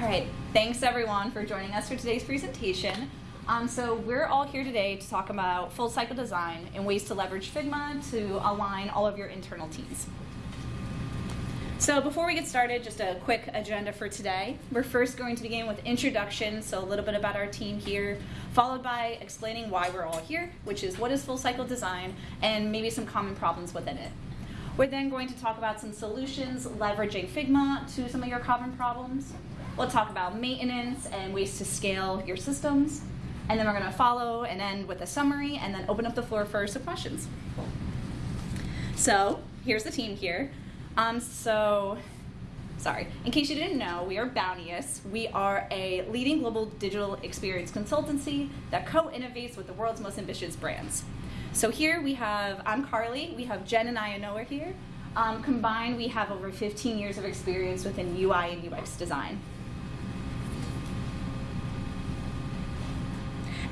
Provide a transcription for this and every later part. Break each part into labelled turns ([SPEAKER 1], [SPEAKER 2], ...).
[SPEAKER 1] All right, thanks everyone for joining us for today's presentation. Um, so we're all here today to talk about full cycle design and ways to leverage Figma to align all of your internal teams. So before we get started, just a quick agenda for today. We're first going to begin with introduction, so a little bit about our team here, followed by explaining why we're all here, which is what is full cycle design, and maybe some common problems within it. We're then going to talk about some solutions leveraging Figma to some of your common problems. We'll talk about maintenance and ways to scale your systems. And then we're going to follow and end with a summary and then open up the floor for some questions. So here's the team here. Um, so, sorry, in case you didn't know, we are Bounteous. We are a leading global digital experience consultancy that co-innovates with the world's most ambitious brands. So here we have, I'm Carly, we have Jen and Ianoa here. Um, combined, we have over 15 years of experience within UI and UX design.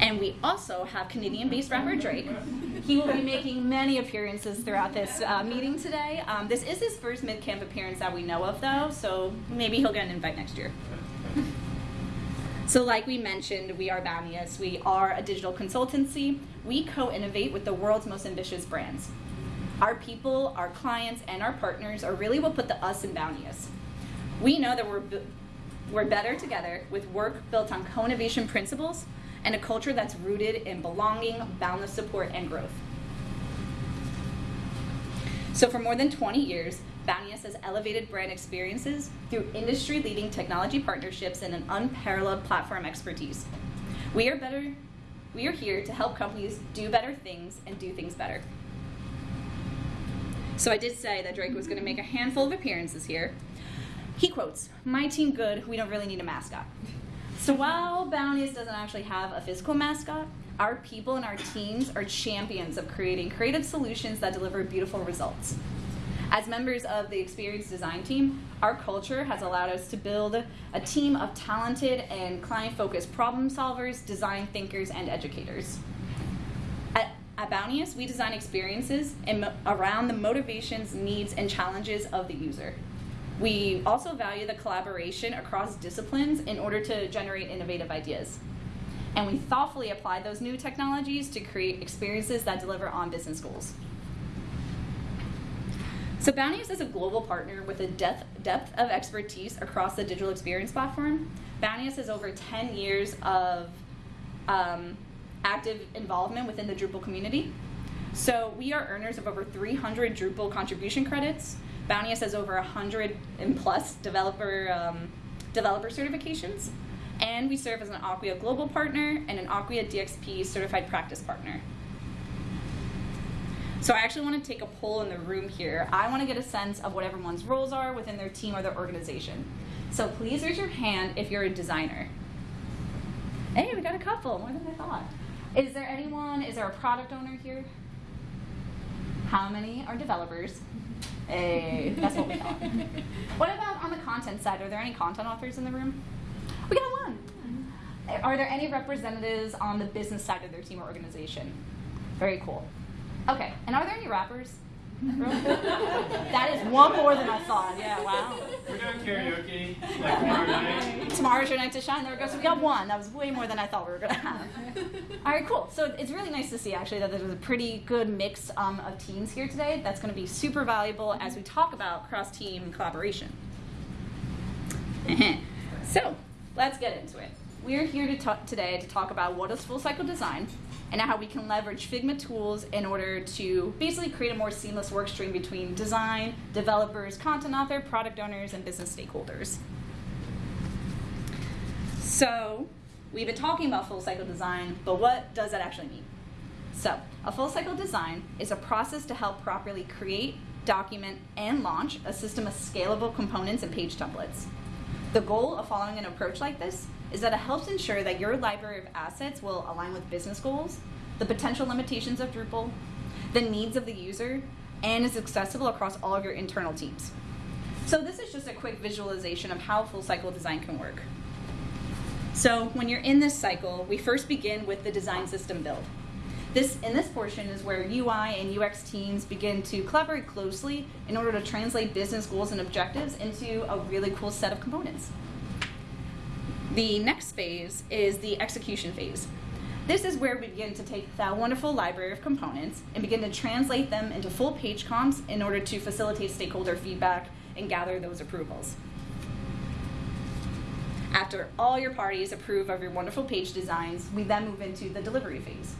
[SPEAKER 1] And we also have Canadian-based rapper Drake. He will be making many appearances throughout this uh, meeting today. Um, this is his first MidCamp appearance that we know of, though, so maybe he'll get an invite next year. So like we mentioned, we are Bounteous. We are a digital consultancy. We co-innovate with the world's most ambitious brands. Our people, our clients, and our partners are really what put the us in Bounteous. We know that we're, we're better together with work built on co-innovation principles and a culture that's rooted in belonging, boundless support, and growth. So for more than 20 years, Bounteous has elevated brand experiences through industry-leading technology partnerships and an unparalleled platform expertise. We are better. We are here to help companies do better things and do things better. So I did say that Drake was going to make a handful of appearances here. He quotes, "My team good. We don't really need a mascot." So while Bounteous doesn't actually have a physical mascot, our people and our teams are champions of creating creative solutions that deliver beautiful results. As members of the Experience Design team, our culture has allowed us to build a team of talented and client-focused problem solvers, design thinkers, and educators. At, at Bounteous, we design experiences around the motivations, needs, and challenges of the user. We also value the collaboration across disciplines in order to generate innovative ideas. And we thoughtfully apply those new technologies to create experiences that deliver on business goals. So Bounteous is a global partner with a depth, depth of expertise across the digital experience platform. Bounteous has over 10 years of um, active involvement within the Drupal community. So we are earners of over 300 Drupal contribution credits, Bounteous has over 100 and plus developer, um, developer certifications. And we serve as an Acquia Global Partner and an Acquia DXP Certified Practice Partner. So I actually want to take a poll in the room here. I want to get a sense of what everyone's roles are within their team or their organization. So please raise your hand if you're a designer. Hey, we got a couple, more than I thought. Is there anyone, is there a product owner here? How many are developers? Hey, that's what we thought. what about on the content side? Are there any content authors in the room? We got one. Are there any representatives on the business side of their team or organization? Very cool. Okay, and are there any rappers? that is one more than I thought. Yeah, wow.
[SPEAKER 2] We're doing karaoke like tomorrow night.
[SPEAKER 1] Tomorrow's your night to shine. There we go. So we got one. That was way more than I thought we were going to have. All right, cool. So it's really nice to see actually that there's a pretty good mix um, of teams here today. That's going to be super valuable as we talk about cross-team collaboration. so let's get into it. We're here to talk today to talk about what is full cycle design, and how we can leverage Figma tools in order to basically create a more seamless work stream between design, developers, content author, product owners, and business stakeholders. So we've been talking about full cycle design, but what does that actually mean? So a full cycle design is a process to help properly create, document, and launch a system of scalable components and page templates. The goal of following an approach like this is that it helps ensure that your library of assets will align with business goals, the potential limitations of Drupal, the needs of the user, and is accessible across all of your internal teams. So this is just a quick visualization of how full cycle design can work. So when you're in this cycle, we first begin with the design system build. This, in this portion is where UI and UX teams begin to collaborate closely in order to translate business goals and objectives into a really cool set of components. The next phase is the execution phase. This is where we begin to take that wonderful library of components and begin to translate them into full page comps in order to facilitate stakeholder feedback and gather those approvals. After all your parties approve of your wonderful page designs, we then move into the delivery phase.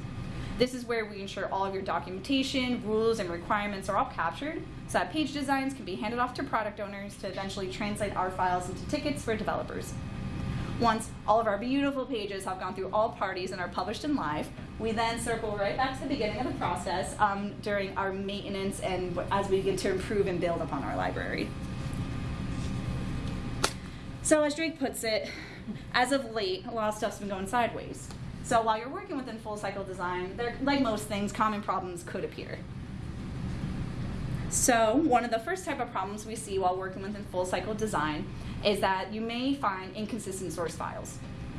[SPEAKER 1] This is where we ensure all of your documentation, rules, and requirements are all captured so that page designs can be handed off to product owners to eventually translate our files into tickets for developers. Once all of our beautiful pages have gone through all parties and are published in live, we then circle right back to the beginning of the process um, during our maintenance and as we begin to improve and build upon our library. So as Drake puts it, as of late, a lot of stuff's been going sideways. So while you're working within full cycle design, there, like most things, common problems could appear. So one of the first type of problems we see while working within full cycle design is that you may find inconsistent source files.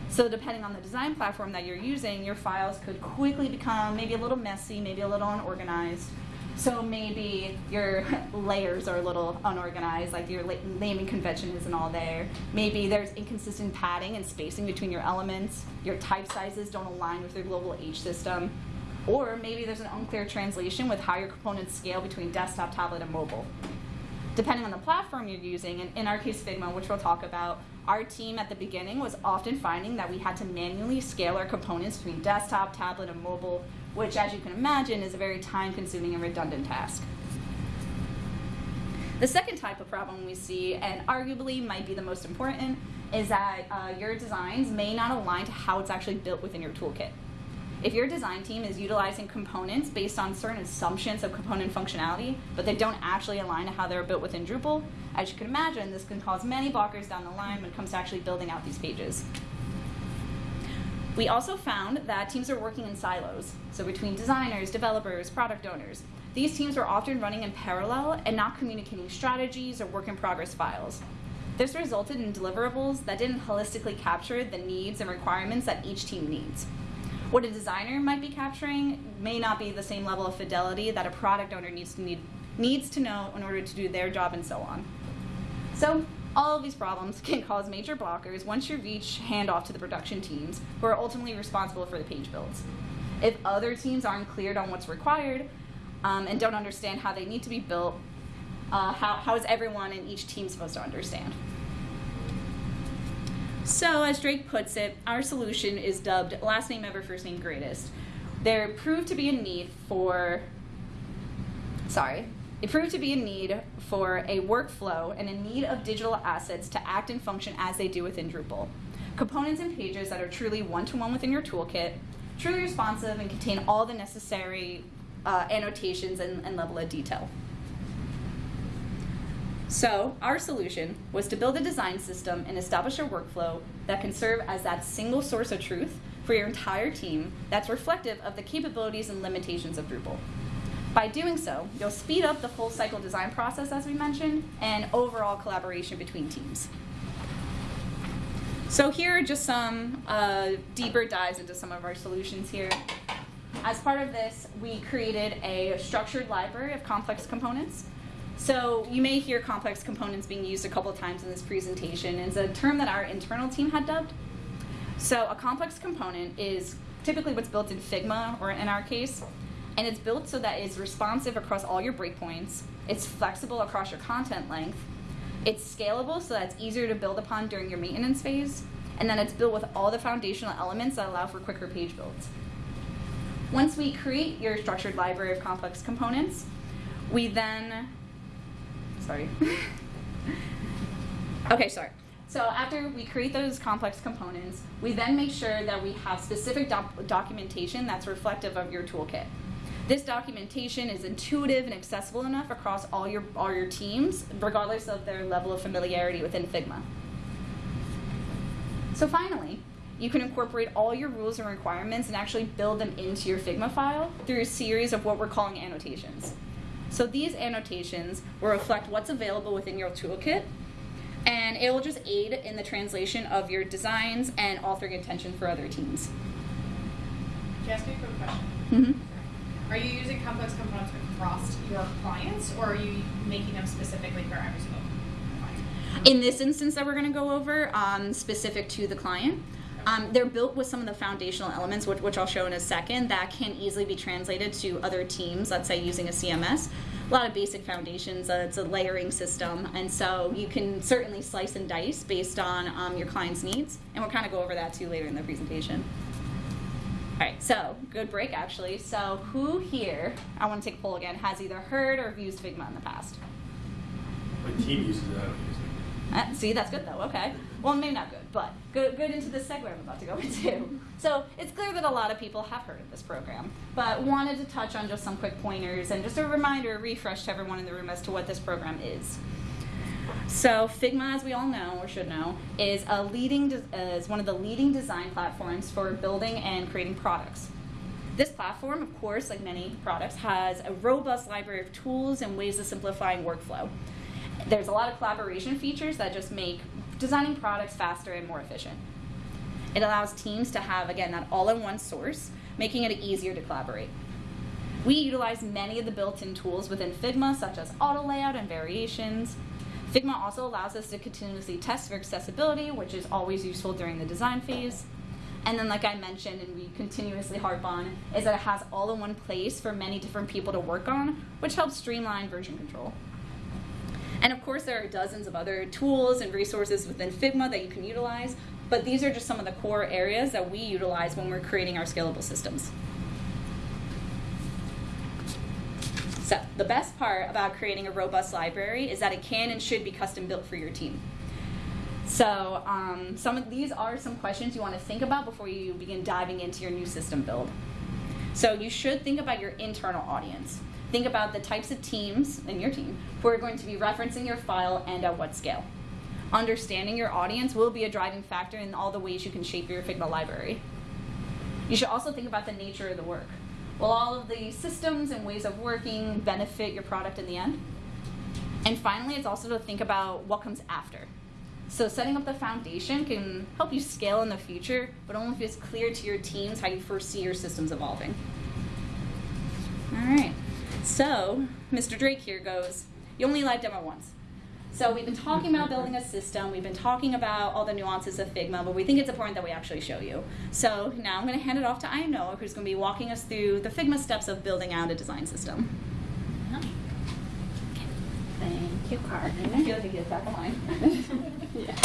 [SPEAKER 1] So depending on the design platform that you're using, your files could quickly become maybe a little messy, maybe a little unorganized. So maybe your layers are a little unorganized, like your naming convention isn't all there. Maybe there's inconsistent padding and spacing between your elements. Your type sizes don't align with your global H system. Or maybe there's an unclear translation with how your components scale between desktop, tablet, and mobile depending on the platform you're using, and in our case Figma, which we'll talk about, our team at the beginning was often finding that we had to manually scale our components between desktop, tablet, and mobile, which as you can imagine is a very time consuming and redundant task. The second type of problem we see, and arguably might be the most important, is that uh, your designs may not align to how it's actually built within your toolkit. If your design team is utilizing components based on certain assumptions of component functionality, but they don't actually align to how they're built within Drupal, as you can imagine, this can cause many blockers down the line when it comes to actually building out these pages. We also found that teams are working in silos, so between designers, developers, product owners. These teams are often running in parallel and not communicating strategies or work in progress files. This resulted in deliverables that didn't holistically capture the needs and requirements that each team needs. What a designer might be capturing may not be the same level of fidelity that a product owner needs to, need, needs to know in order to do their job and so on. So all of these problems can cause major blockers once you reach handoff to the production teams who are ultimately responsible for the page builds. If other teams aren't cleared on what's required um, and don't understand how they need to be built, uh, how, how is everyone in each team supposed to understand? So, as Drake puts it, our solution is dubbed last name ever, first name greatest. There proved to be a need for, sorry, it proved to be a need for a workflow and a need of digital assets to act and function as they do within Drupal. Components and pages that are truly one-to-one within your toolkit, truly responsive and contain all the necessary uh, annotations and, and level of detail. So our solution was to build a design system and establish a workflow that can serve as that single source of truth for your entire team that's reflective of the capabilities and limitations of Drupal. By doing so, you'll speed up the full cycle design process, as we mentioned, and overall collaboration between teams. So here are just some uh, deeper dives into some of our solutions here. As part of this, we created a structured library of complex components so you may hear complex components being used a couple times in this presentation. It's a term that our internal team had dubbed. So a complex component is typically what's built in Figma, or in our case, and it's built so that it's responsive across all your breakpoints, it's flexible across your content length, it's scalable so that it's easier to build upon during your maintenance phase, and then it's built with all the foundational elements that allow for quicker page builds. Once we create your structured library of complex components, we then sorry. okay, sorry. So after we create those complex components, we then make sure that we have specific doc documentation that's reflective of your toolkit. This documentation is intuitive and accessible enough across all your, all your teams, regardless of their level of familiarity within Figma. So finally, you can incorporate all your rules and requirements and actually build them into your Figma file through a series of what we're calling annotations. So these annotations will reflect what's available within your toolkit, and it will just aid in the translation of your designs and authoring intention for other teams.
[SPEAKER 3] Can I ask you a quick question?
[SPEAKER 1] Mm -hmm.
[SPEAKER 3] Are you using complex components across your clients, or are you making them specifically for every single client?
[SPEAKER 1] In this instance that we're going to go over, um, specific to the client, um, they're built with some of the foundational elements, which, which I'll show in a second, that can easily be translated to other teams, let's say using a CMS. A lot of basic foundations, uh, it's a layering system, and so you can certainly slice and dice based on um, your client's needs, and we'll kind of go over that too later in the presentation. All right, so good break actually. So who here, I want to take a poll again, has either heard or used Figma in the past?
[SPEAKER 2] My team uses it, I don't use it.
[SPEAKER 1] Uh, see, that's good though. Okay. Well, maybe not good, but good, good into the segue I'm about to go into. So it's clear that a lot of people have heard of this program, but wanted to touch on just some quick pointers and just a reminder, a refresh to everyone in the room as to what this program is. So Figma, as we all know or should know, is a leading is one of the leading design platforms for building and creating products. This platform, of course, like many products, has a robust library of tools and ways of simplifying workflow. There's a lot of collaboration features that just make designing products faster and more efficient. It allows teams to have, again, that all in one source, making it easier to collaborate. We utilize many of the built in tools within Figma, such as auto layout and variations. Figma also allows us to continuously test for accessibility, which is always useful during the design phase. And then, like I mentioned, and we continuously harp on, is that it has all in one place for many different people to work on, which helps streamline version control. And of course, there are dozens of other tools and resources within Figma that you can utilize, but these are just some of the core areas that we utilize when we're creating our scalable systems. So, the best part about creating a robust library is that it can and should be custom built for your team. So, um, some of these are some questions you want to think about before you begin diving into your new system build. So, you should think about your internal audience. Think about the types of teams in your team who are going to be referencing your file and at what scale. Understanding your audience will be a driving factor in all the ways you can shape your Figma library. You should also think about the nature of the work. Will all of the systems and ways of working benefit your product in the end? And finally, it's also to think about what comes after. So, setting up the foundation can help you scale in the future, but only if it's clear to your teams how you foresee your systems evolving. All right. So, Mr. Drake here goes, You only live demo once. So, we've been talking about building a system, we've been talking about all the nuances of Figma, but we think it's important that we actually show you. So, now I'm going to hand it off to Noah, who's going to be walking us through the Figma steps of building out a design system.
[SPEAKER 4] Thank you, Carmen.
[SPEAKER 1] I feel like get back line.
[SPEAKER 4] yeah.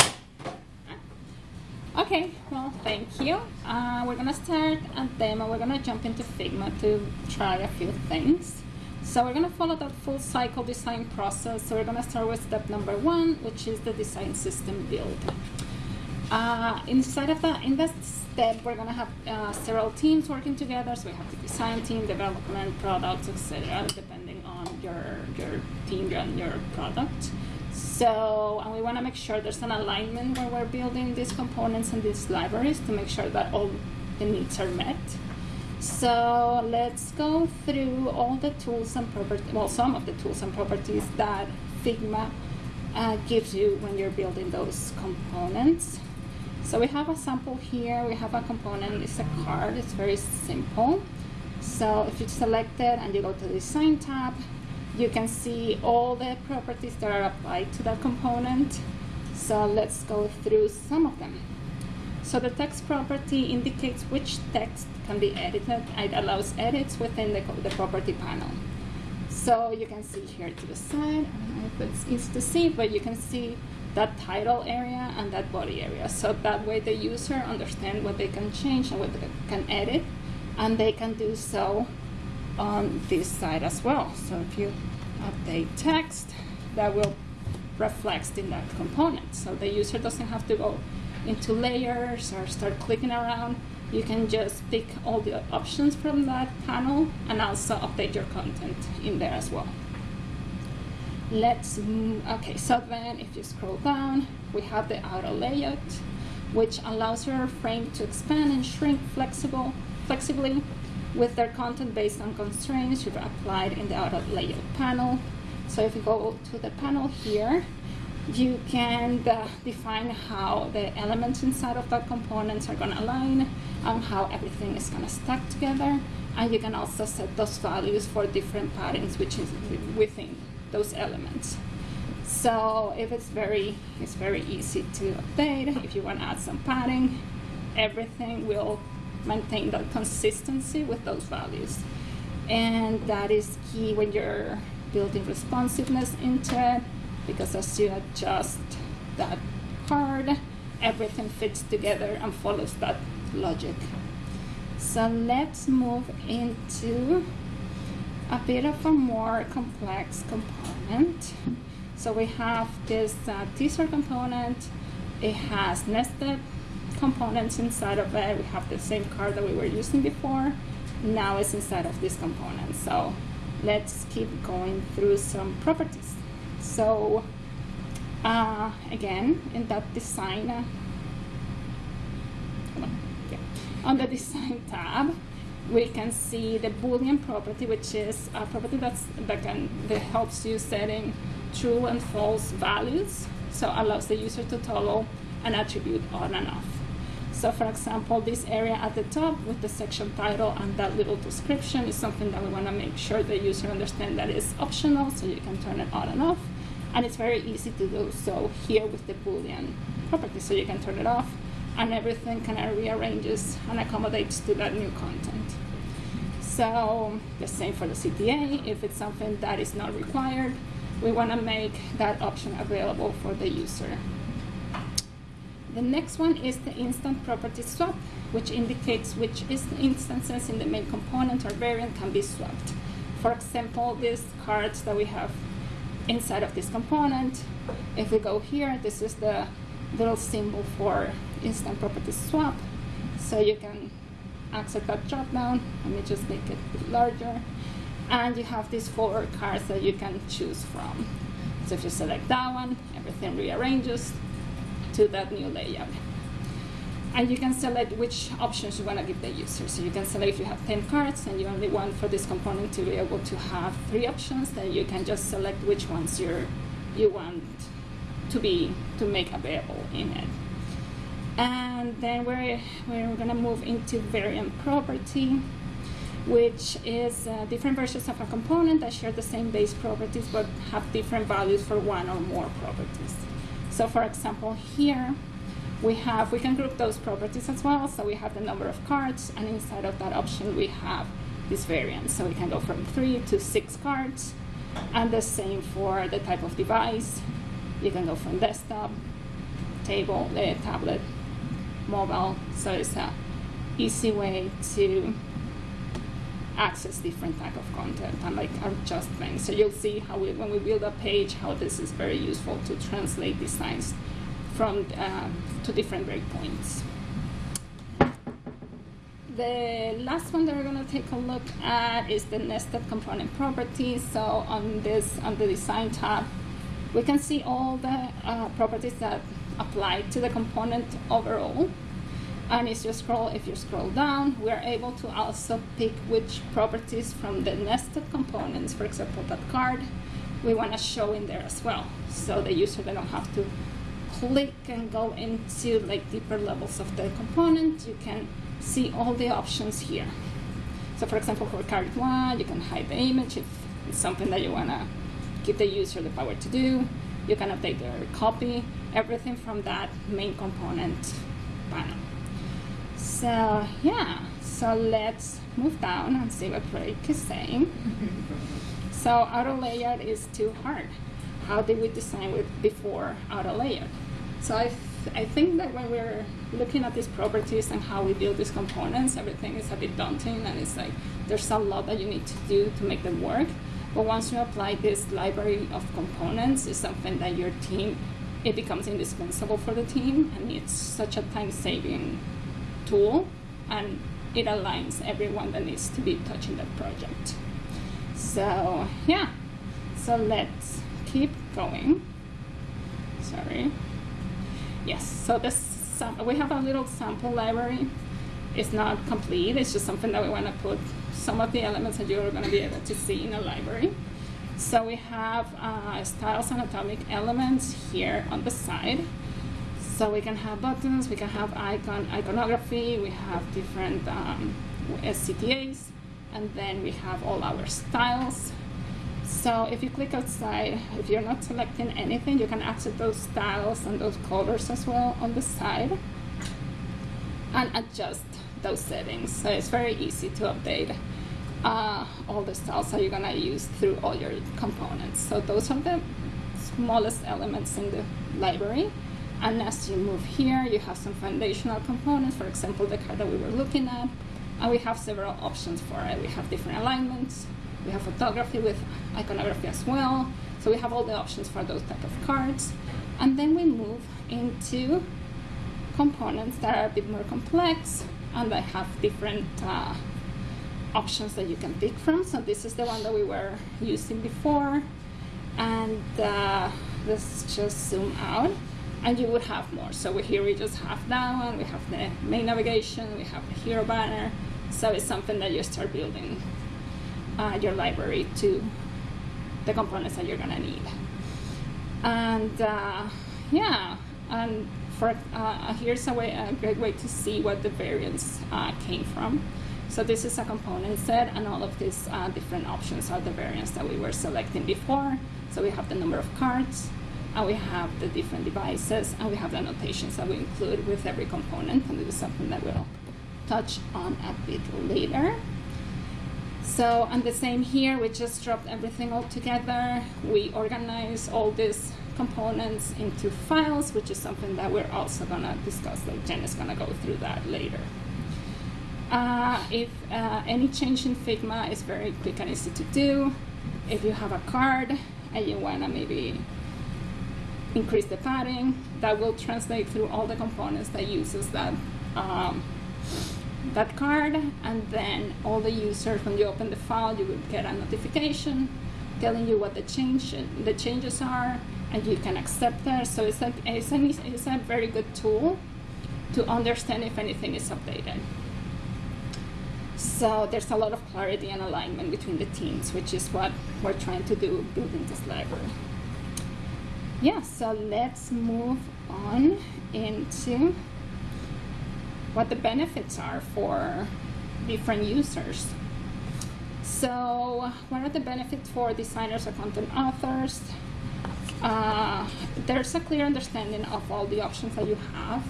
[SPEAKER 4] Okay, well, thank you. Uh, we're gonna start a demo. We're gonna jump into Figma to try a few things. So we're gonna follow that full cycle design process. So we're gonna start with step number one, which is the design system build. Uh, inside of that, in that step, we're gonna have uh, several teams working together. So we have the design team, development, products, etc., depending on your your team and your product. So, and we want to make sure there's an alignment where we're building these components and these libraries to make sure that all the needs are met. So let's go through all the tools and properties, well, some of the tools and properties that Figma uh, gives you when you're building those components. So we have a sample here. We have a component, it's a card, it's very simple. So if you select it and you go to the Design tab, you can see all the properties that are applied to that component. So let's go through some of them. So the text property indicates which text can be edited. It allows edits within the, the property panel. So you can see here to the side, I don't know if it's easy to see, but you can see that title area and that body area. So that way the user understands what they can change and what they can edit, and they can do so on this side as well. So if you update text, that will reflect in that component. So the user doesn't have to go into layers or start clicking around. You can just pick all the options from that panel and also update your content in there as well. Let's, okay, so then if you scroll down, we have the auto layout, which allows your frame to expand and shrink flexible, flexibly with their content based on constraints you've applied in the auto layout panel. So if you go to the panel here, you can uh, define how the elements inside of that components are going to align and how everything is going to stack together. And you can also set those values for different patterns which is within those elements. So if it's very, it's very easy to update. If you want to add some padding, everything will maintain that consistency with those values. And that is key when you're building responsiveness into it, because as you adjust that card, everything fits together and follows that logic. So let's move into a bit of a more complex component. So we have this uh, teaser component. It has nested components inside of it. We have the same card that we were using before. Now it's inside of this component. So let's keep going through some properties. So uh, again, in that design, uh, on, yeah. on the design tab, we can see the Boolean property, which is a property that's, that, can, that helps you setting true and false values. So allows the user to toggle an attribute on and off. So for example, this area at the top with the section title and that little description is something that we want to make sure the user understand that is optional, so you can turn it on and off. And it's very easy to do so here with the Boolean property, so you can turn it off and everything kind of rearranges and accommodates to that new content. So the same for the CTA, if it's something that is not required, we want to make that option available for the user. The next one is the instance property swap, which indicates which instances in the main component or variant can be swapped. For example, these cards that we have inside of this component, if we go here, this is the little symbol for instance property swap. So you can access that drop down. Let me just make it a bit larger. And you have these four cards that you can choose from. So if you select that one, everything rearranges to that new layout. And you can select which options you want to give the user. So you can select if you have 10 cards and you only want for this component to be able to have three options, then you can just select which ones you're, you want to be to make available in it. And then we're, we're going to move into variant property, which is uh, different versions of a component that share the same base properties but have different values for one or more properties. So for example, here we have, we can group those properties as well. So we have the number of cards, and inside of that option, we have this variant. So we can go from three to six cards, and the same for the type of device. You can go from desktop, table, uh, tablet, mobile. So it's a easy way to access different type of content and like adjust things. So you'll see how we, when we build a page, how this is very useful to translate designs from uh, to different breakpoints. The last one that we're going to take a look at is the nested component properties. So on this, on the design tab, we can see all the uh, properties that apply to the component overall. And if you scroll, if you scroll down, we are able to also pick which properties from the nested components, for example, that card, we want to show in there as well. So the user they don't have to click and go into like deeper levels of the component. You can see all the options here. So for example, for card one, you can hide the image if it's something that you want to give the user the power to do. You can update their copy, everything from that main component panel. So yeah, so let's move down and see what Drake is saying. so auto layout is too hard. How did we design with before auto layout? So I, I think that when we're looking at these properties and how we build these components, everything is a bit daunting and it's like there's a lot that you need to do to make them work. But once you apply this library of components, it's something that your team, it becomes indispensable for the team and it's such a time-saving tool and it aligns everyone that needs to be touching that project. So yeah, so let's keep going. Sorry. Yes, so this we have a little sample library. It's not complete, it's just something that we want to put some of the elements that you're going to be able to see in a library. So we have uh, styles and atomic elements here on the side. So we can have buttons, we can have icon iconography, we have different um, SCTAs, and then we have all our styles. So if you click outside, if you're not selecting anything, you can access those styles and those colors as well on the side and adjust those settings. So it's very easy to update uh, all the styles that you're gonna use through all your components. So those are the smallest elements in the library. And as you move here, you have some foundational components, for example, the card that we were looking at. And we have several options for it. We have different alignments. We have photography with iconography as well. So we have all the options for those type of cards. And then we move into components that are a bit more complex and they have different uh, options that you can pick from. So this is the one that we were using before. And uh, let's just zoom out and you would have more. So here we just have that one, we have the main navigation, we have the hero banner. So it's something that you start building uh, your library to the components that you're gonna need. And uh, yeah, and for uh, here's a way, a great way to see what the variants uh, came from. So this is a component set, and all of these uh, different options are the variants that we were selecting before. So we have the number of cards, and we have the different devices, and we have the annotations that we include with every component, and this is something that we'll touch on a bit later. So, and the same here, we just dropped everything all together. We organize all these components into files, which is something that we're also gonna discuss, like Jen is gonna go through that later. Uh, if uh, any change in Figma is very quick and easy to do, if you have a card and you wanna maybe increase the padding, that will translate through all the components that uses that um, that card, and then all the users, when you open the file, you will get a notification telling you what the change the changes are, and you can accept that. So it's it's, an, it's a very good tool to understand if anything is updated. So there's a lot of clarity and alignment between the teams, which is what we're trying to do building this library. Yeah, so let's move on into what the benefits are for different users. So, what are the benefits for designers or content authors? Uh, there's a clear understanding of all the options that you have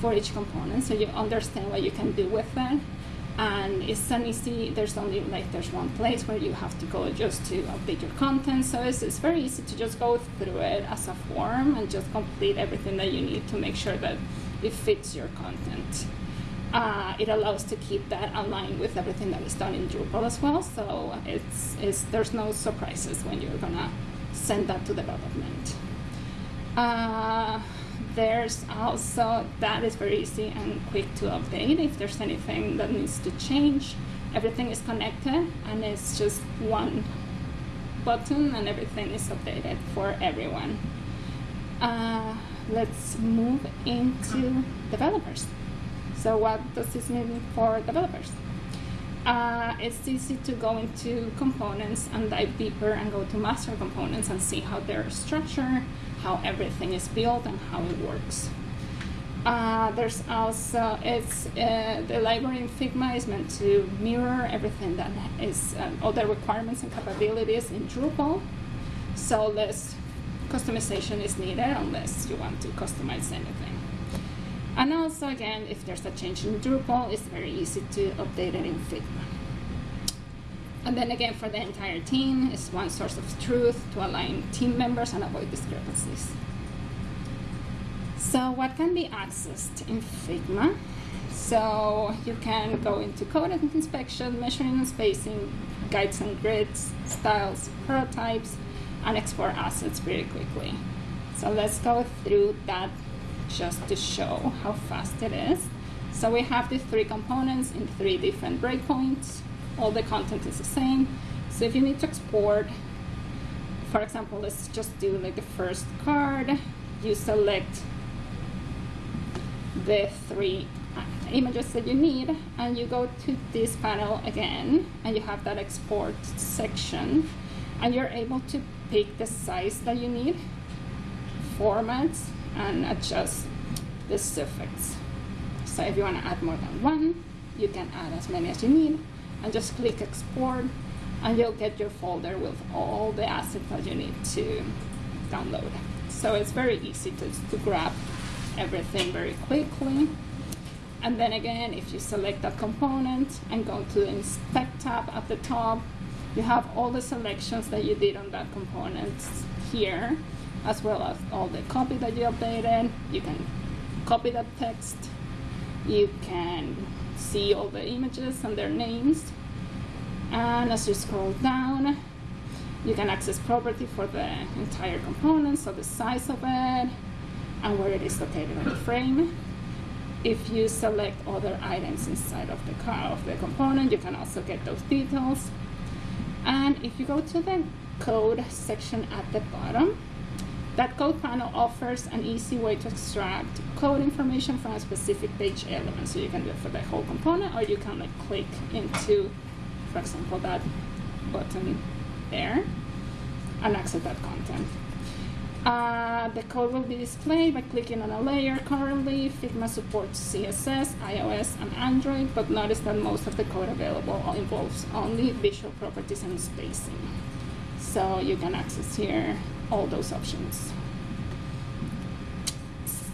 [SPEAKER 4] for each component, so you understand what you can do with them. And it's an easy, there's only like there's one place where you have to go just to update your content. So it's, it's very easy to just go through it as a form and just complete everything that you need to make sure that it fits your content. Uh, it allows to keep that aligned with everything that is done in Drupal as well. So it's, it's there's no surprises when you're gonna send that to development. Uh, there's also that is very easy and quick to update if there's anything that needs to change. Everything is connected and it's just one button and everything is updated for everyone. Uh, let's move into developers. So what does this mean for developers? Uh, it's easy to go into components and dive deeper and go to master components and see how they're structured, how everything is built, and how it works. Uh, there's also it's uh, the library in Figma is meant to mirror everything that is uh, all the requirements and capabilities in Drupal, so less customization is needed unless you want to customize anything. And also, again, if there's a change in Drupal, it's very easy to update it in Figma. And then again, for the entire team, it's one source of truth to align team members and avoid discrepancies. So what can be accessed in Figma? So you can go into code inspection, measuring and spacing, guides and grids, styles, prototypes, and export assets pretty quickly. So let's go through that just to show how fast it is. So we have these three components in three different breakpoints. All the content is the same. So if you need to export, for example, let's just do like the first card. You select the three uh, images that you need and you go to this panel again and you have that export section and you're able to pick the size that you need, formats, and adjust the suffix. So if you want to add more than one, you can add as many as you need and just click export and you'll get your folder with all the assets that you need to download. So it's very easy to, to grab everything very quickly. And then again, if you select that component and go to the Inspect tab at the top, you have all the selections that you did on that component here, as well as all the copy that you updated. You can copy that text. You can see all the images and their names. And as you scroll down, you can access property for the entire component, so the size of it and where it is located on the frame. If you select other items inside of the car of the component, you can also get those details. And if you go to the code section at the bottom, that code panel offers an easy way to extract code information from a specific page element. So you can do it for the whole component, or you can like click into, for example, that button there and access that content. Uh, the code will be displayed by clicking on a layer. Currently, Figma supports CSS, iOS, and Android, but notice that most of the code available involves only visual properties and spacing. So you can access here all those options.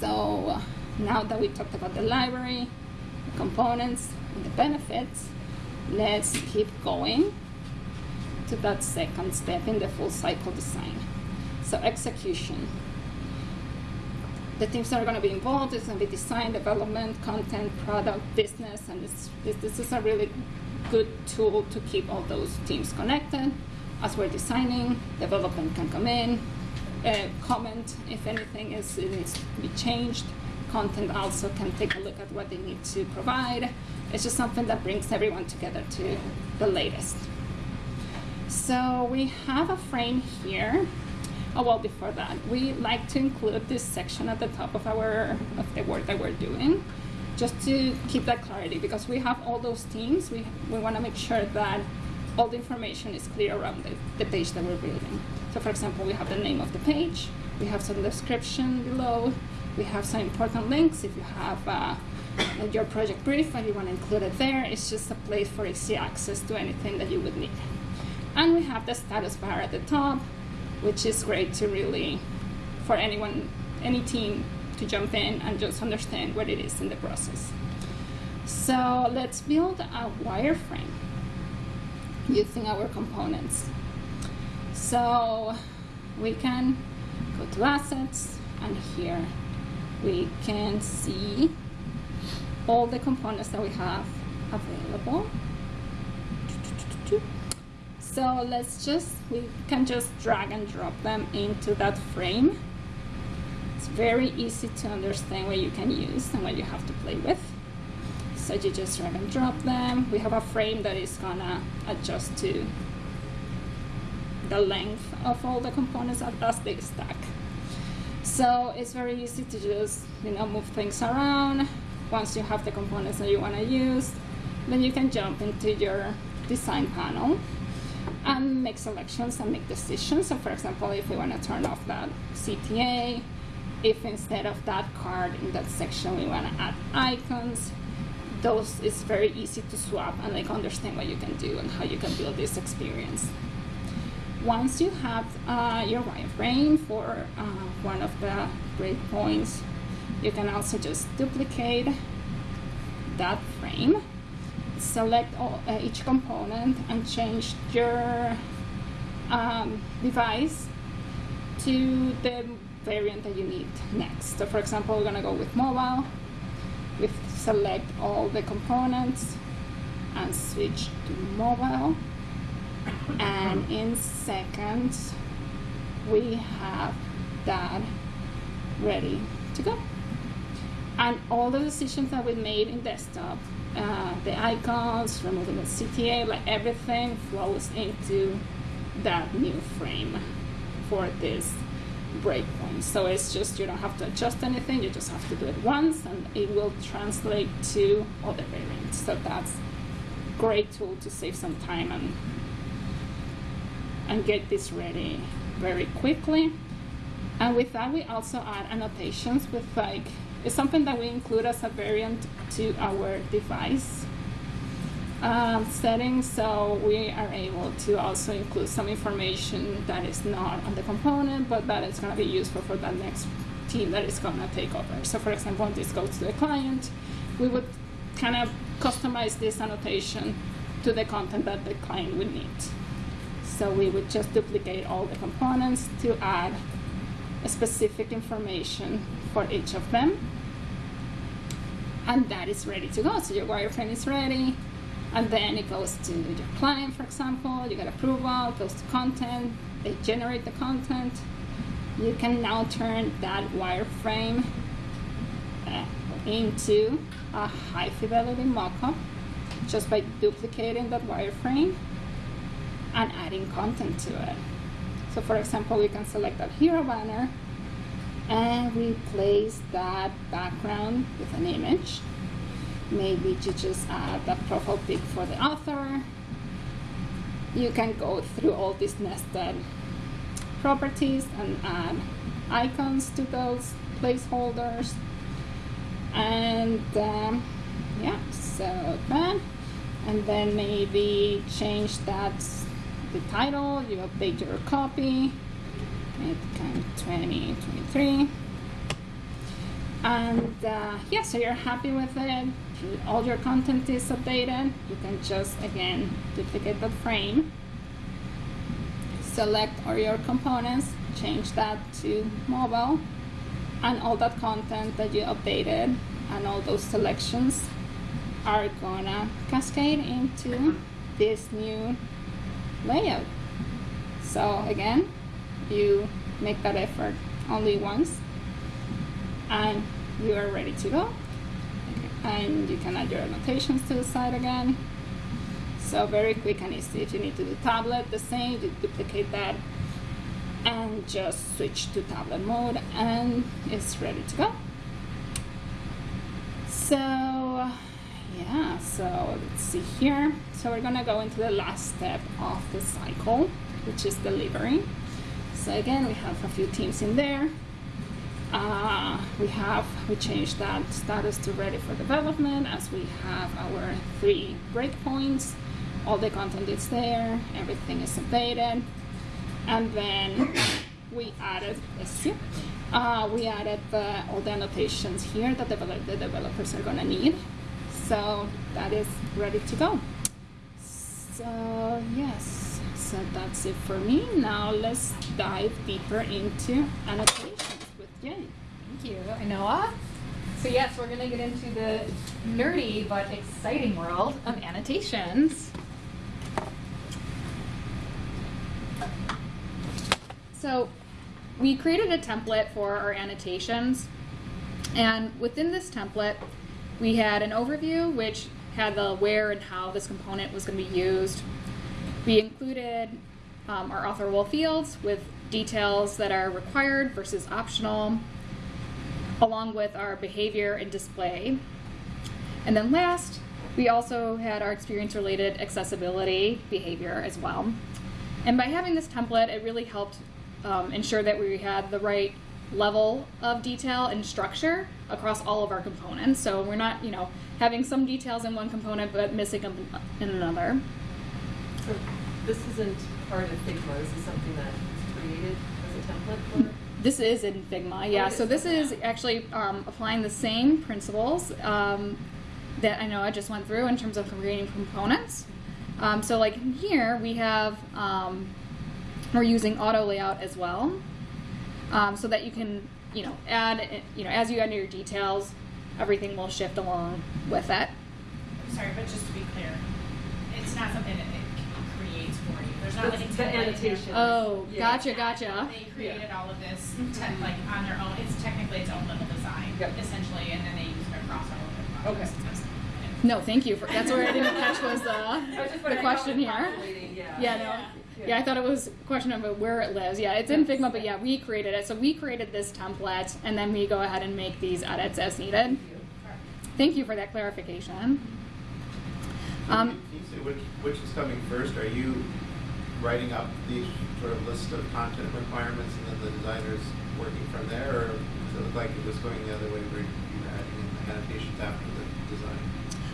[SPEAKER 4] So now that we talked about the library, the components, and the benefits, let's keep going to that second step in the full cycle design. So execution. The teams that are going to be involved is going to be design, development, content, product, business, and this, this, this is a really good tool to keep all those teams connected. As we're designing, development can come in, uh, comment if anything is needs to be changed. Content also can take a look at what they need to provide. It's just something that brings everyone together to the latest. So we have a frame here. Oh well, before that, we like to include this section at the top of our of the work that we're doing, just to keep that clarity because we have all those teams. We we want to make sure that all the information is clear around the, the page that we're building. So for example, we have the name of the page, we have some description below, we have some important links if you have uh, your project brief and you want to include it there. It's just a place for easy access to anything that you would need. And we have the status bar at the top, which is great to really, for anyone, any team to jump in and just understand what it is in the process. So let's build a wireframe using our components. So we can go to assets and here we can see all the components that we have available. So let's just, we can just drag and drop them into that frame. It's very easy to understand what you can use and what you have to play with. So you just drag and drop them. We have a frame that is gonna adjust to the length of all the components as they stack. So it's very easy to just you know move things around. Once you have the components that you want to use, then you can jump into your design panel and make selections and make decisions. So for example, if we want to turn off that CTA, if instead of that card in that section we want to add icons, those is very easy to swap and like understand what you can do and how you can build this experience. Once you have uh, your wireframe for uh, one of the breakpoints, you can also just duplicate that frame, select all, uh, each component and change your um, device to the variant that you need next. So for example, we're gonna go with mobile. Select all the components and switch to mobile. And in seconds, we have that ready to go. And all the decisions that we made in desktop, uh, the icons, removing the CTA, like everything flows into that new frame for this breakpoint. So it's just you don't have to adjust anything, you just have to do it once and it will translate to other variants. So that's a great tool to save some time and and get this ready very quickly. And with that we also add annotations with like it's something that we include as a variant to our device. Um, settings, so we are able to also include some information that is not on the component, but that is going to be useful for the next team that is going to take over. So, for example, when this goes to the client, we would kind of customize this annotation to the content that the client would need. So we would just duplicate all the components to add a specific information for each of them. And that is ready to go. So your wireframe is ready. And then it goes to your client, for example. You get approval, goes to content. They generate the content. You can now turn that wireframe uh, into a high fidelity mockup just by duplicating that wireframe and adding content to it. So for example, we can select that hero banner and replace that background with an image. Maybe you just add a profile pic for the author. You can go through all these nested properties and add icons to those placeholders. And um, yeah, so that. And then maybe change that the title, you update your copy, it can 2023. And uh, yeah, so you're happy with it, all your content is updated, you can just again duplicate the frame, select all your components, change that to mobile, and all that content that you updated and all those selections are gonna cascade into this new layout. So again, you make that effort only once and you are ready to go. And you can add your annotations to the side again. So very quick and easy. If you need to do tablet, the same, you duplicate that and just switch to tablet mode and it's ready to go. So yeah, so let's see here. So we're gonna go into the last step of the cycle, which is delivery. So again, we have a few teams in there. Uh, we have, we changed that status to ready for development as we have our three breakpoints. All the content is there, everything is updated. And then we added, uh, we added the, all the annotations here that the developers are gonna need. So that is ready to go. So yes, so that's it for me. Now let's dive deeper into annotations Jen.
[SPEAKER 5] Thank you, Noah. So yes, we're gonna get into the nerdy but exciting world of annotations. So we created a template for our annotations and within this template we had an overview which had the where and how this component was going to be used. We included um, our authorable fields with details that are required versus optional, along with our behavior and display. And then last, we also had our experience-related accessibility behavior as well. And by having this template, it really helped um, ensure that we had the right level of detail and structure across all of our components. So we're not, you know, having some details in one component but missing them in another.
[SPEAKER 6] So this isn't part of Figma, this is something that created as a template for?
[SPEAKER 1] This is in Figma, yeah.
[SPEAKER 6] Okay,
[SPEAKER 1] So this
[SPEAKER 6] so-
[SPEAKER 1] is actually um, applying the same principles um, that I know I just went through in terms of creating components. Um, so like here we have, um, we're using auto layout as well. Um, so that you can, you know, add, you know, as you enter your details, everything will shift along with it.
[SPEAKER 3] I'm sorry, but just to be clear, it's not something that it creates for you. Like
[SPEAKER 6] the
[SPEAKER 3] template
[SPEAKER 6] annotation.
[SPEAKER 1] Oh,
[SPEAKER 6] Yeah.
[SPEAKER 1] gotcha, gotcha.
[SPEAKER 3] They created all of this te- like on their own. It's technically its own little design,
[SPEAKER 6] Yep.
[SPEAKER 3] essentially, and then they use it across all of their
[SPEAKER 6] Okay.
[SPEAKER 1] No, thank you for, that's where I didn't catch was
[SPEAKER 6] was
[SPEAKER 1] the, the question here.
[SPEAKER 6] Yeah.
[SPEAKER 1] Yeah, no. Yeah, I thought it was a question of where it lives. Yeah, it's in Figma, but yeah, we created it. So we created this template, and then we go ahead and make these edits as needed.
[SPEAKER 6] Thank you.
[SPEAKER 1] For that clarification.
[SPEAKER 7] Can
[SPEAKER 1] Um,
[SPEAKER 7] you- can you say which, which is coming first? Are you writing up the sort of list of content requirements and then the designer's working from there? Or does it look like it was going the other way where you were adding in the annotations after the design?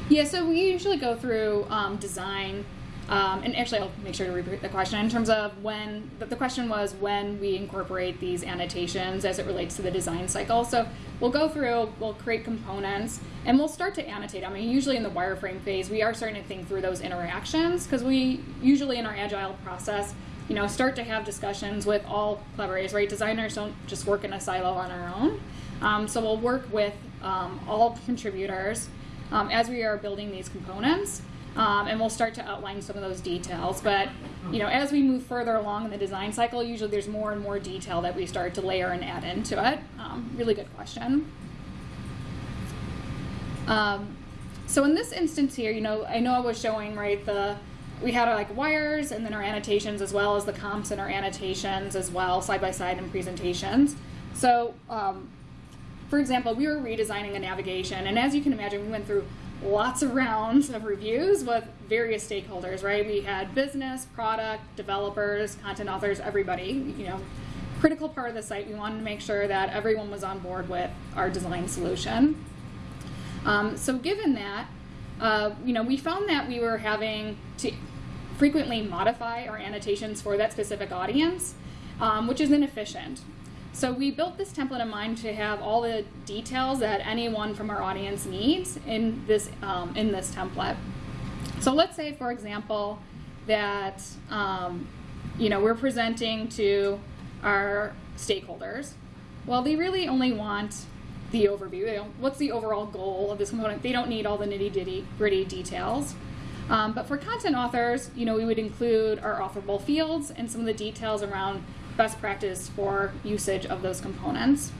[SPEAKER 5] Yeah, so we usually go through um, design, um, and actually, I'll make sure to repeat the question in terms of when. The, question was when we incorporate these annotations as it relates to the design cycle. So we'll go through, we'll create components, and we'll start to annotate. I mean, usually in the wireframe phase, we are starting to think through those interactions because we usually in our agile process, you know, start to have discussions with all collaborators. Right, designers don't just work in a silo on our own. Um, so we'll work with um, all contributors um, as we are building these components. Um, and we'll start to outline some of those details. But you know, as we move further along in the design cycle, usually there's more and more detail that we start to layer and add into it. Um, really good question. Um, so in this instance here, you know, I know I was showing right the we had our like wires and then our annotations as well as the comps and our annotations as well side by side in presentations. So um, for example, we were redesigning a navigation, and as you can imagine, we went through lots of rounds of reviews with various stakeholders, right? We had business, product, developers, content authors, everybody, you know, critical part of the site. We wanted to make sure that everyone was on board with our design solution. Um, so given that, uh, you know, we found that we were having to frequently modify our annotations for that specific audience, um, which is inefficient. So we built this template in mind to have all the details that anyone from our audience needs in this um, in this template. So let's say, for example, that um, you know we're presenting to our stakeholders. Well, they really only want the overview. What's the overall goal of this component? They don't need all the nitty gritty details. Um, but for content authors, you know, we would include our authourable fields and some of the details around best practice for usage of those components.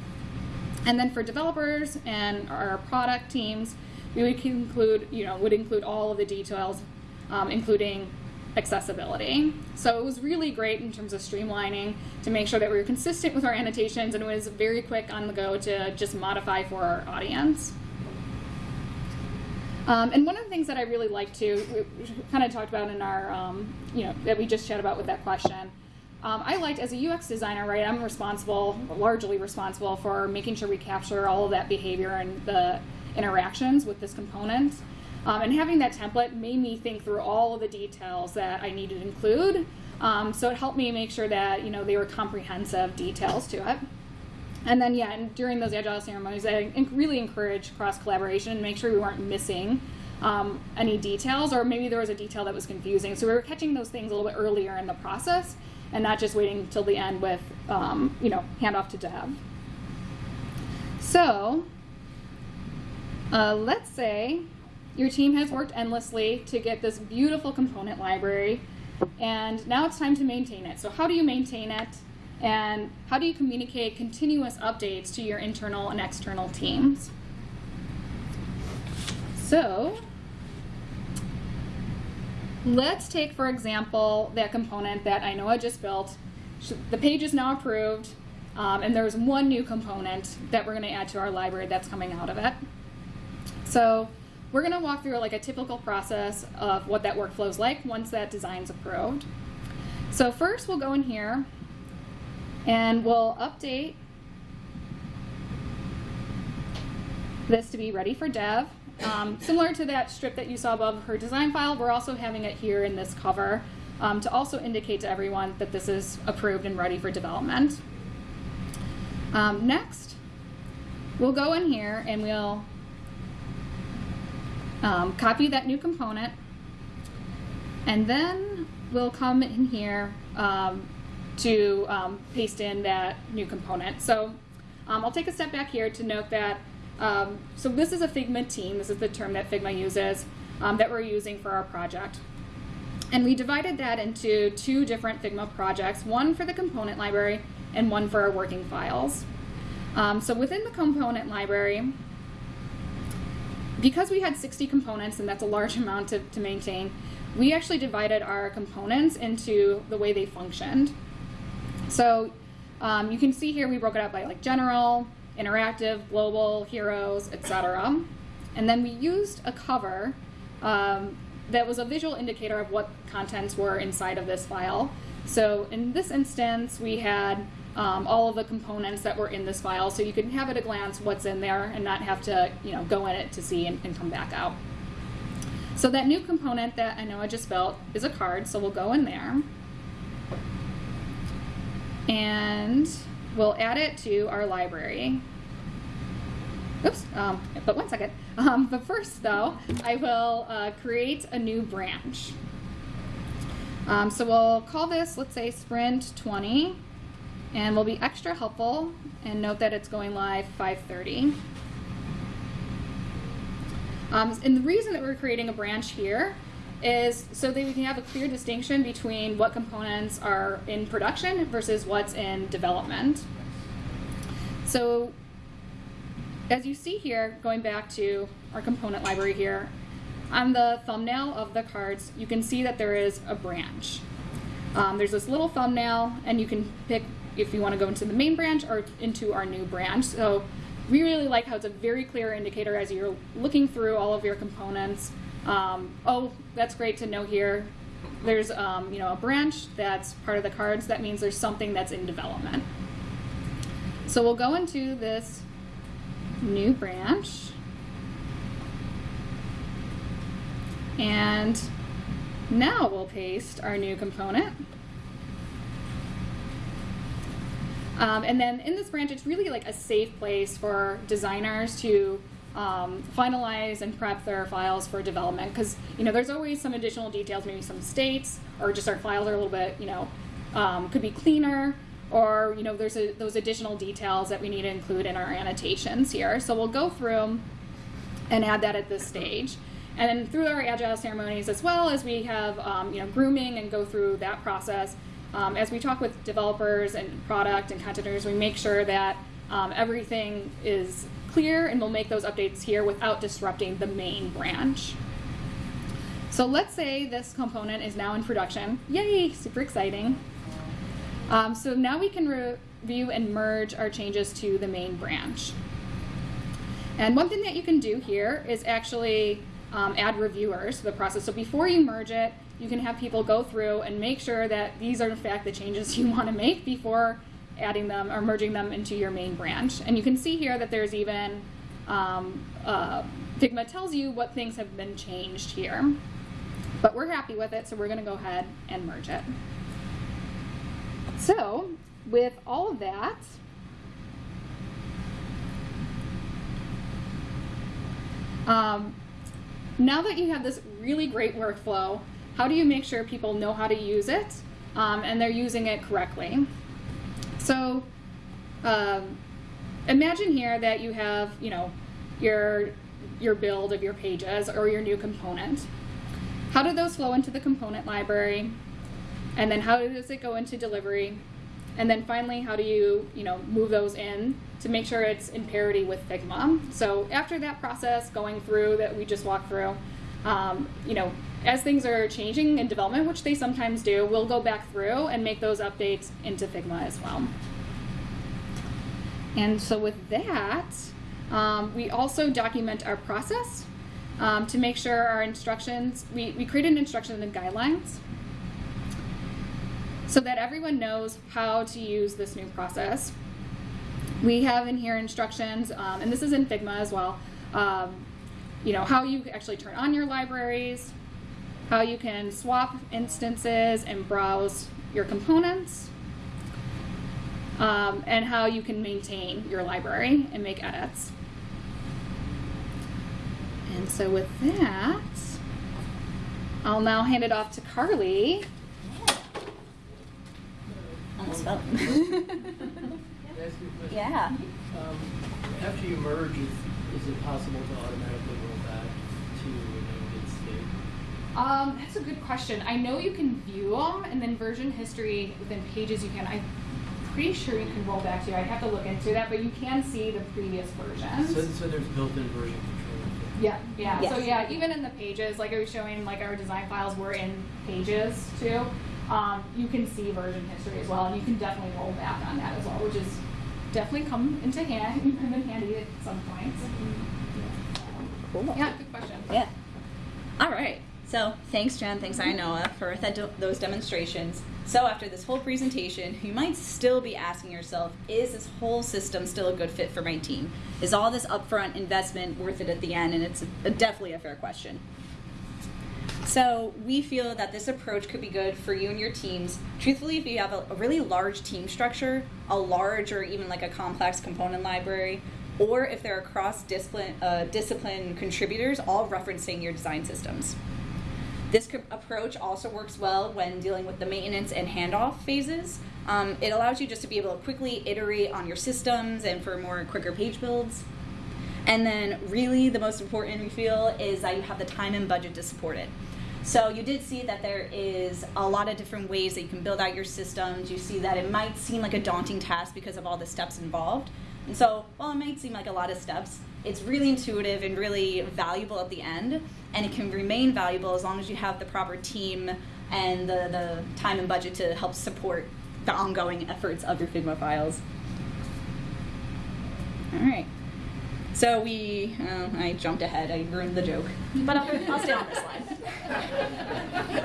[SPEAKER 5] And then for developers and our product teams, we would include, you know, would include all of the details, um, including accessibility. So it was really great in terms of streamlining to make sure that we were consistent with our annotations and it was very quick on the go to just modify for our audience. Um, and one of the things that I really like to, kind of talked about in our, um, you know, that we just chat about with that question, um, I liked as a UX designer, right? I'm responsible, largely responsible for making sure we capture all of that behavior and the interactions with this component. Um, and having that template made me think through all of the details that I needed to include. Um, so it helped me make sure that you know they were comprehensive details to it. And then yeah, and during those agile ceremonies, I really encouraged cross collaboration and make sure we weren't missing um, any details, or maybe there was a detail that was confusing. So we were catching those things a little bit earlier in the process and not just waiting till the end with, um, you know, handoff to dev. So, uh, let's say your team has worked endlessly to get this beautiful component library, and now it's time to maintain it. So how do you maintain it? And how do you communicate continuous updates to your internal and external teams? So, Let's take, for example, that component that I know I just built. The page is now approved, um, and there's one new component that we're going to add to our library that's coming out of it. So we're going to walk through like a typical process of what that workflow is like once that design's approved. So first we'll go in here and we'll update this to be ready for dev. Um, similar to that strip that you saw above her design file, we're also having it here in this cover um, to also indicate to everyone that this is approved and ready for development. Um, next, we'll go in here and we'll um, copy that new component and then we'll come in here um, to um, paste in that new component. So I'll take a step back here to note that um, so this is a Figma team. This is the term that Figma uses um, that we're using for our project. And we divided that into two different Figma projects, one for the component library and one for our working files. Um, so within the component library, because we had 60 components, and that's a large amount to, to maintain, we actually divided our components into the way they functioned. So um, you can see here we broke it up by like general, interactive, global, heroes, etc. And then we used a cover um, that was a visual indicator of what contents were inside of this file. So in this instance, we had um, all of the components that were in this file, so you can have at a glance what's in there and not have to, you know, go in it to see and, and come back out. So that new component that I know I just built is a card, so we'll go in there. And we'll add it to our library. Oops, um, but one second. Um, but first though, I will uh, create a new branch. Um, so we'll call this, let's say Sprint 20, and we'll be extra helpful and note that it's going live 530. Um, and the reason that we're creating a branch here is so that we can have a clear distinction between what components are in production versus what's in development. So as you see here, going back to our component library here, on the thumbnail of the cards, you can see that there is a branch. Um, there's this little thumbnail, and you can pick if you want to go into the main branch or into our new branch. So we really like how it's a very clear indicator as you're looking through all of your components. Um, oh, that's great to know here. There's um, you know a branch that's part of the cards. That means there's something that's in development. So we'll go into this new branch. And now we'll paste our new component. Um, and then in this branch, it's really like a safe place for designers to um, finalize and prep their files for development because you know there's always some additional details, maybe some states, or just our files are a little bit you know um, could be cleaner, or you know there's a, those additional details that we need to include in our annotations here. So we'll go through and add that at this stage. And then through our agile ceremonies, as well as we have um, you know grooming and go through that process, um, as we talk with developers and product and content we make sure that um, everything is clear and we'll make those updates here without disrupting the main branch. So let's say this component is now in production. Yay, super exciting. Um, so now we can review and merge our changes to the main branch. And one thing that you can do here is actually um, add reviewers to the process. So before you merge it, you can have people go through and make sure that these are in fact the changes you want to make before adding them or merging them into your main branch. And you can see here that there's even, um, uh, Figma tells you what things have been changed here. But we're happy with it, so we're gonna go ahead and merge it. So, with all of that, um, now that you have this really great workflow, how do you make sure people know how to use it um, and they're using it correctly? So um, imagine here that you have, you know, your, your build of your pages or your new component. How do those flow into the component library? And then how does it go into delivery? And then finally, how do you, you know, move those in to make sure it's in parity with Figma? So after that process going through that we just walked through, um, you know, as things are changing in development, which they sometimes do, we'll go back through and make those updates into Figma as well. And so with that, um, we also document our process um, to make sure our instructions, we, we create an instruction and guidelines so that everyone knows how to use this new process. We have in here instructions, um, and this is in Figma as well, um, you know, how you actually turn on your libraries, how you can swap instances and browse your components, um, and how you can maintain your library and make edits. And so with that, I'll now hand it off to Carly.
[SPEAKER 1] Almost fell.
[SPEAKER 8] Can I ask you a question?
[SPEAKER 1] yeah.
[SPEAKER 8] Um, after you merge, is, is it possible to automatically roll back to a good state?
[SPEAKER 5] Um, that's a good question. I know you can view them, and then version history within Pages you can. I'm pretty sure you can roll back to. I'd have to look into that, but you can see the previous versions.
[SPEAKER 8] So, so there's built-in version control.
[SPEAKER 5] Yeah, yeah. So yeah, even in the pages, like I was showing, like our design files were in pages too. Um, you can see version history as well, and you can definitely roll back on that as well, which is definitely come into hand, come in handy at some points.
[SPEAKER 1] Cool.
[SPEAKER 5] Yeah, good question.
[SPEAKER 1] Yeah. All right. So thanks, Jen. Thanks, Inoa, for those demonstrations. So after this whole presentation, you might still be asking yourself, is this whole system still a good fit for my team? Is all this upfront investment worth it at the end? And it's a, definitely a fair question. So we feel that this approach could be good for you and your teams. Truthfully, if you have a, a really large team structure, a large or even like a complex component library, or if there are cross discipline uh, discipline contributors all referencing your design systems. This approach also works well when dealing with the maintenance and handoff phases. Um, it allows you just to be able to quickly iterate on your systems and for more quicker page builds. And then, really, the most important we feel is that you have the time and budget to support it. So, you did see that there is a lot of different ways that you can build out your systems. You see that it might seem like a daunting task because of all the steps involved. And so, while it might seem like a lot of steps, it's really intuitive and really valuable at the end. And it can remain valuable as long as you have the proper team and the, the time and budget to help support the ongoing efforts of your Figma files. All right. So we, uh, I jumped ahead. I ruined the joke, but I'll, I'll stay on this slide.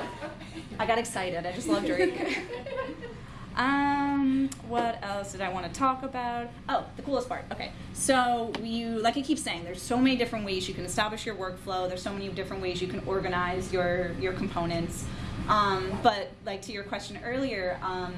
[SPEAKER 1] I got excited. I just love Drake. Um, what else did I want to talk about? Oh, the coolest part. Okay, so you, like I keep saying, there's so many different ways you can establish your workflow. There's so many different ways you can organize your your components. Um, but like to your question earlier, um,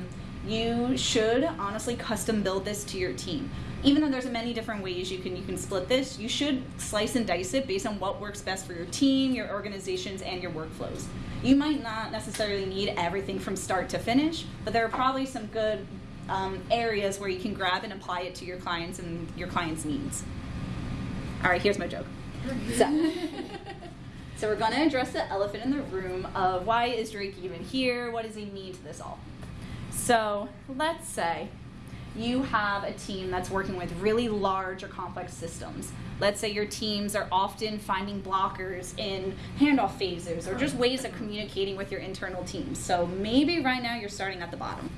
[SPEAKER 1] you should honestly custom build this to your team. Even though there's many different ways you can you can split this, you should slice and dice it based on what works best for your team, your organizations, and your workflows. You might not necessarily need everything from start to finish, but there are probably some good um, areas where you can grab and apply it to your clients and your clients' needs. All right, here's my joke. So, so we're going to address the elephant in the room of why is Drake even here? What does he mean to this all? So let's say you have a team that's working with really large or complex systems. Let's say your teams are often finding blockers in handoff phases or just ways of communicating with your internal teams. So maybe right now you're starting at the bottom.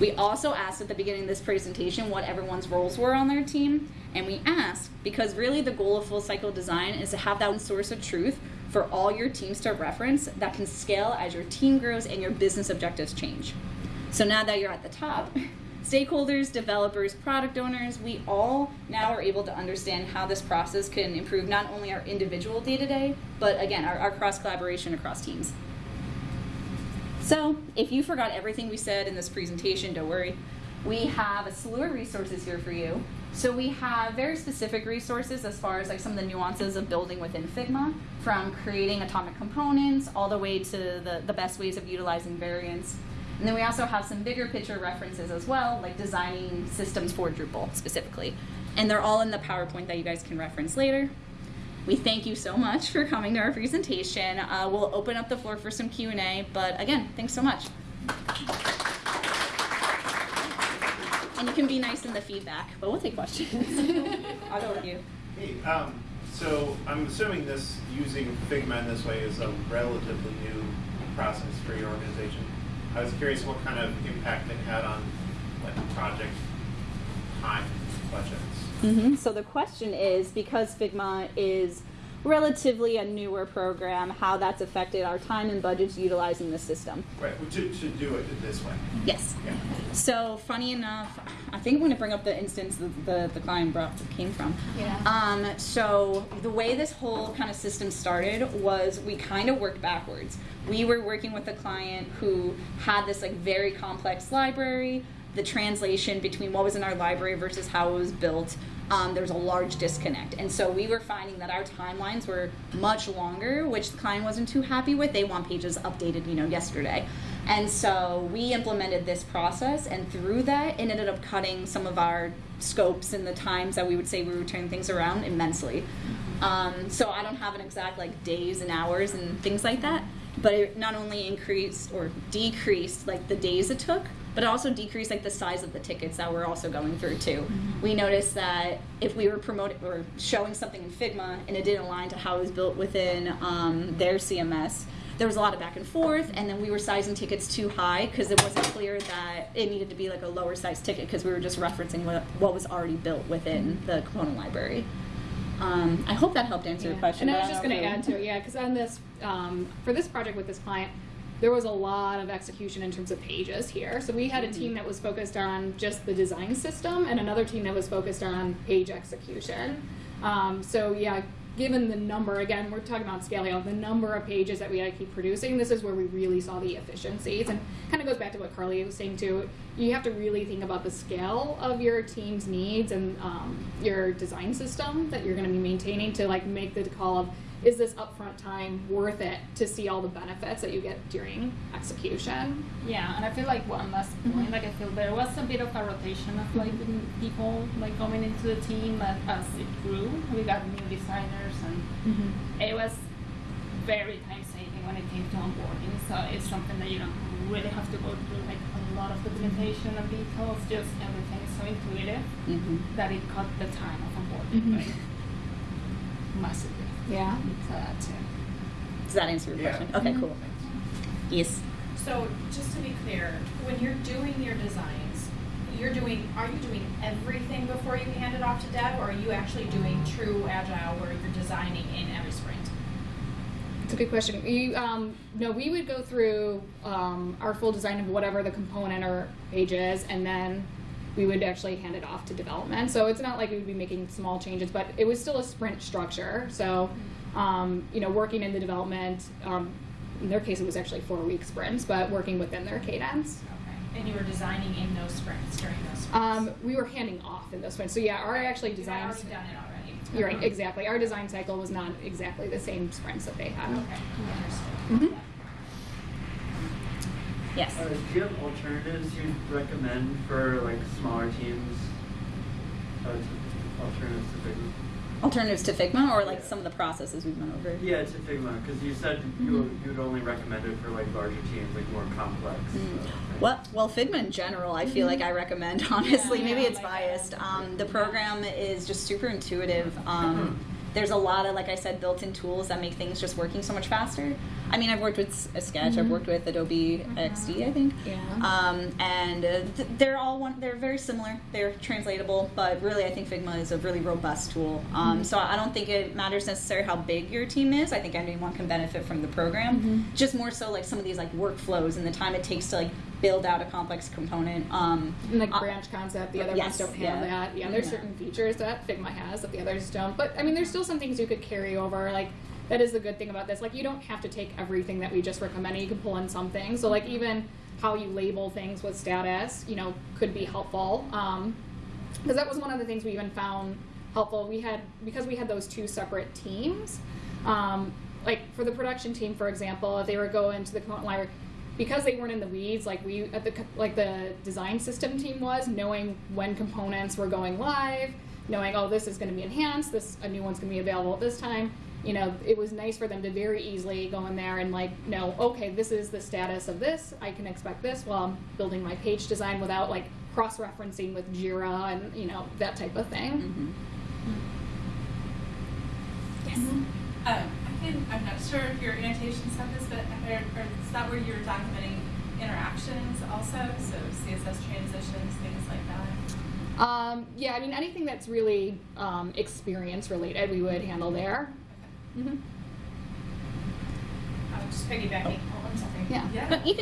[SPEAKER 1] We also asked at the beginning of this presentation what everyone's roles were on their team, and we asked because really the goal of full cycle design is to have that source of truth for all your teams to reference that can scale as your team grows and your business objectives change. So now that you're at the top, stakeholders, developers, product owners, we all now are able to understand how this process can improve not only our individual day to day, but again, our, our cross collaboration across teams. So, if you forgot everything we said in this presentation, don't worry. We have a slew of resources here for you. So we have very specific resources as far as like some of the nuances of building within Figma, from creating atomic components all the way to the, the best ways of utilizing variants. And then we also have some bigger picture references as well, like designing systems for Drupal specifically. And they're all in the PowerPoint that you guys can reference later. We thank you so much for coming to our presentation. Uh, we'll open up the floor for some Q&A, but again, thanks so much. And you can be nice in the feedback, but we'll take questions. I'll go with you.
[SPEAKER 7] Hey, um, so I'm assuming this, using Figma in this way is a relatively new process for your organization. I was curious what kind of impact it had on like project time budgets.
[SPEAKER 1] hmm So the question is, because Figma is relatively a newer program, how that's affected our time and budgets utilizing the system.
[SPEAKER 7] Right, well, to, to do it this way.
[SPEAKER 1] Yes.
[SPEAKER 7] Yeah.
[SPEAKER 1] So funny enough, I think I'm going to bring up the instance that the, the client brought came from.
[SPEAKER 5] Yeah.
[SPEAKER 1] Um, so the way this whole kind of system started was we kind of worked backwards. We were working with a client who had this like very complex library. The translation between what was in our library versus how it was built, um, there was a large disconnect. And so we were finding that our timelines were much longer, which the client wasn't too happy with. They want pages updated, you know, yesterday. And so we implemented this process, and through that, it ended up cutting some of our scopes and the times that we would say we would turn things around immensely. Um, so I don't have an exact like days and hours and things like that, but it not only increased or decreased like the days it took, but it also decreased like the size of the tickets that we're also going through too. We noticed that if we were promoting or showing something in Figma and it didn't align to how it was built within um, their CMS, there was a lot of back and forth, and then we were sizing tickets too high because it wasn't clear that it needed to be like a lower size ticket because we were just referencing what, what was already built within the component library. Um, I hope that helped answer your question.
[SPEAKER 5] And I was just going to add to it, yeah, because on this, um, for this project with this client, there was a lot of execution in terms of pages here. So we had a team that was focused on just the design system and another team that was focused on page execution. Um, so yeah, given the number, again, we're talking about scaling out the number of pages that we had to keep producing, this is where we really saw the efficiencies. And kind of goes back to what Carly was saying too. You have to really think about the scale of your team's needs and um, your design system that you're going to be maintaining to like make the call of is this upfront time worth it to see all the benefits that you get during execution?
[SPEAKER 4] Yeah, and I feel like one last point, like I feel there was a bit of a rotation of like mm, people like coming into the team as it grew, we got new designers and it was very time saving when it came to onboarding. So it's something that you don't really have to go through like lot of documentation and details, just everything is so intuitive
[SPEAKER 1] Mhm.
[SPEAKER 4] that it cut the time of onboarding
[SPEAKER 5] Mhm.
[SPEAKER 4] like massively.
[SPEAKER 5] Yeah.
[SPEAKER 4] So that's it.
[SPEAKER 1] Does that answer your
[SPEAKER 7] Yeah.
[SPEAKER 1] question? Okay, cool. Yes.
[SPEAKER 3] So, just to be clear, when you're doing your designs, you're doing, are you doing everything before you hand it off to dev, or are you actually doing true agile where you're designing in every sprint?
[SPEAKER 5] It's a good question. We, um, no, we would go through um, our full design of whatever the component or page is, and then we would actually hand it off to development. So it's not like we would be making small changes, but it was still a sprint structure. So, um, you know, working in the development, um, in their case, it was actually four week sprints, but working within their cadence.
[SPEAKER 3] Okay. And you were designing in those sprints during those sprints?
[SPEAKER 5] Um, we were handing off in those sprints. So yeah, our actually
[SPEAKER 3] You had
[SPEAKER 5] designs.
[SPEAKER 3] already done it already?
[SPEAKER 5] You're right, exactly. Our design cycle was not exactly the same sprints that they had.
[SPEAKER 3] Okay, understood.
[SPEAKER 5] Mhm.
[SPEAKER 1] Yes.
[SPEAKER 9] Uh, do you have alternatives you'd recommend for like smaller teams? Uh, alternatives to Figma?
[SPEAKER 1] Alternatives to Figma or like
[SPEAKER 9] Yeah.
[SPEAKER 1] some of the processes we've went over?
[SPEAKER 9] Yeah, to Figma, because you said you you would only recommend it for like larger teams, like more complex.
[SPEAKER 1] Mm.
[SPEAKER 9] uh, things.
[SPEAKER 1] Well, well, Figma in general, I feel like I recommend. Honestly,
[SPEAKER 4] Yeah,
[SPEAKER 1] maybe
[SPEAKER 4] yeah,
[SPEAKER 1] it's biased.
[SPEAKER 4] um,
[SPEAKER 1] Um, the program is just super intuitive. Um, there's a lot of, like I said, built-in tools that make things just working so much faster. I mean, I've worked with S- uh, Sketch. I've worked with Adobe XD, I think.
[SPEAKER 5] Yeah.
[SPEAKER 1] Um, and uh, th- they're all one. They're very similar. They're translatable, but really, I think Figma is a really robust tool. Um, So I don't think it matters necessarily how big your team is. I think anyone can benefit from the program. Just more so like some of these like workflows and the time it takes to like build out a complex component. Um,
[SPEAKER 5] And like
[SPEAKER 1] uh,
[SPEAKER 5] branch concept, the other
[SPEAKER 1] yes,
[SPEAKER 5] ones don't
[SPEAKER 1] yeah.
[SPEAKER 5] have that. Yeah, there's
[SPEAKER 1] Yeah.
[SPEAKER 5] certain features that Figma has that the others don't. But I mean, there's still some things you could carry over. Like that is the good thing about this. Like you don't have to take everything that we just recommended. You can pull in some things. So like even how you label things with status, you know, could be helpful. Um, because that was one of the things we even found helpful. We had because we had those two separate teams. Um, like for the production team, for example, if they were going to the component library, because they weren't in the weeds, like we at the like the design system team was, knowing when components were going live, knowing oh this is going to be enhanced, this a new one's going to be available at this time. You know, it was nice for them to very easily go in there and like know okay this is the status of this. I can expect this while I'm building my page design without like cross referencing with Jira and you know that type of thing.
[SPEAKER 1] mhm.
[SPEAKER 10] Um, I can, I'm not sure if your annotation said this, but I or is that where you're documenting interactions also? So CSS transitions, things like that?
[SPEAKER 5] Um, yeah, I mean anything that's really um, experience related, we would handle there. hmm
[SPEAKER 3] Uh, just piggybacking, oh, I'm sorry.
[SPEAKER 5] Yeah.
[SPEAKER 10] Yeah.
[SPEAKER 4] But even